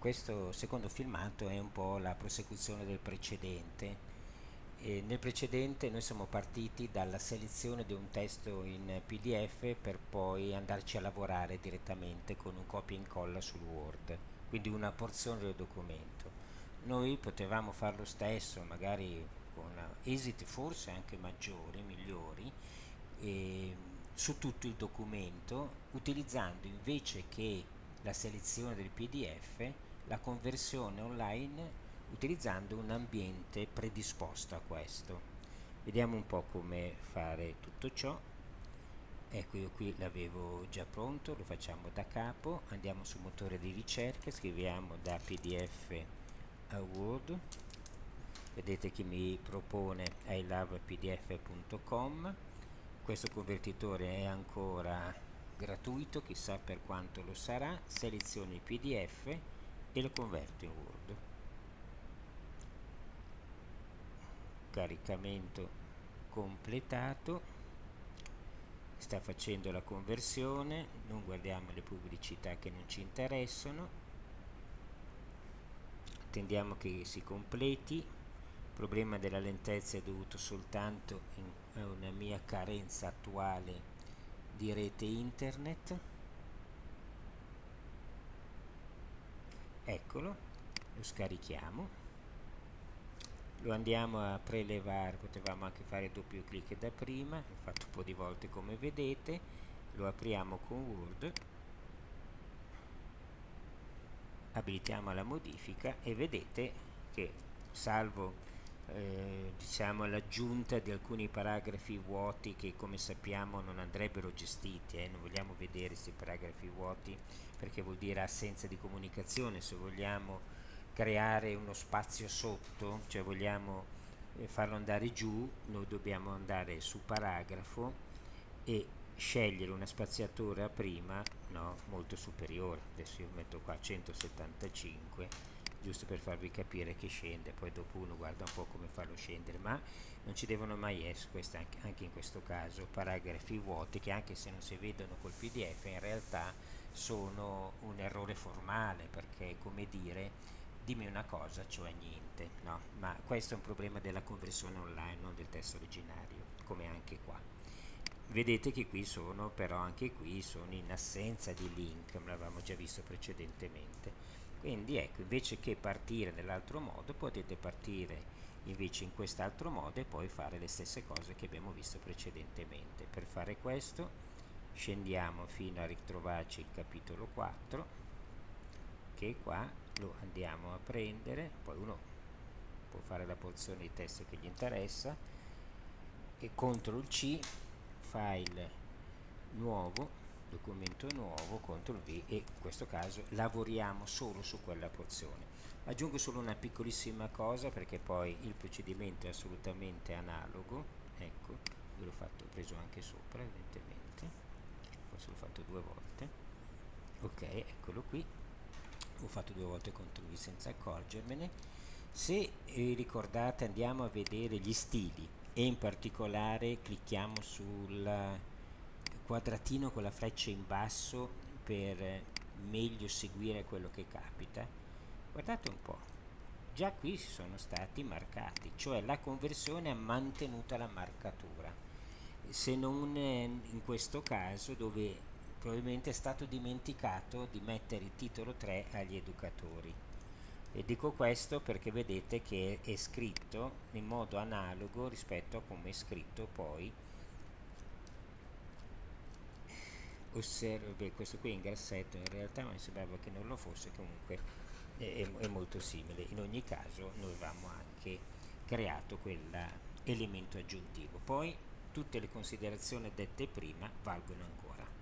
questo secondo filmato è un po' la prosecuzione del precedente. E nel precedente noi siamo partiti dalla selezione di un testo in PDF per poi andarci a lavorare direttamente con un copia e incolla sul Word, quindi una porzione del documento. Noi potevamo fare lo stesso, magari con esiti forse anche maggiori, migliori, su tutto il documento, utilizzando invece che la selezione del PDF la conversione online utilizzando un ambiente predisposto a questo. Vediamo un po' come fare tutto ciò. Ecco io qui l'avevo già pronto, lo facciamo da capo, andiamo sul motore di ricerca, scriviamo da pdf a word, vedete che mi propone ilovepdf.com, questo convertitore è ancora gratuito, chissà per quanto lo sarà, seleziono il pdf e lo converto in Word. Caricamento completato, sta facendo la conversione, non guardiamo le pubblicità che non ci interessano, attendiamo che si completi, il problema della lentezza è dovuto soltanto a una mia carenza attuale di rete internet eccolo lo scarichiamo. Lo andiamo a prelevare potevamo anche fare doppio clic da prima l'ho fatto un po' di volte come vedete lo apriamo con Word abilitiamo la modifica e vedete che salvo eh, diciamo l'aggiunta di alcuni paragrafi vuoti che come sappiamo non andrebbero gestiti eh? non vogliamo vedere questi paragrafi vuoti perché vuol dire assenza di comunicazione se vogliamo creare uno spazio sotto cioè vogliamo eh, farlo andare giù noi dobbiamo andare su paragrafo e scegliere una spaziatura prima no, molto superiore adesso io metto qua 175 giusto per farvi capire che scende poi dopo uno guarda un po' come farlo scendere ma non ci devono mai essere anche, anche in questo caso paragrafi vuoti che anche se non si vedono col pdf in realtà sono un errore formale perché come dire dimmi una cosa cioè niente no? ma questo è un problema della conversione online non del testo originario come anche qua vedete che qui sono però anche qui sono in assenza di link l'avevamo già visto precedentemente quindi ecco invece che partire nell'altro modo potete partire invece in quest'altro modo e poi fare le stesse cose che abbiamo visto precedentemente. Per fare questo scendiamo fino a ritrovarci il capitolo 4 che qua lo andiamo a prendere. Poi uno può fare la porzione di testo che gli interessa e CTRL C file nuovo documento nuovo, CTRL V e in questo caso lavoriamo solo su quella porzione. Aggiungo solo una piccolissima cosa perché poi il procedimento è assolutamente analogo, ecco, io l'ho fatto, ho preso anche sopra evidentemente, forse l'ho fatto due volte, ok, eccolo qui, ho fatto due volte CTRL V senza accorgermene, se eh, ricordate andiamo a vedere gli stili e in particolare clicchiamo sulla quadratino con la freccia in basso per meglio seguire quello che capita guardate un po' già qui sono stati marcati cioè la conversione ha mantenuta la marcatura. Se non in questo caso dove probabilmente è stato dimenticato di mettere il titolo 3 agli educatori. E dico questo perché vedete che è scritto in modo analogo rispetto a come è scritto poi osservo questo qui in grassetto in realtà mi sembrava che non lo fosse comunque è, è molto simile. In ogni caso noi avevamo anche creato quell'elemento aggiuntivo. Poi tutte le considerazioni dette prima valgono ancora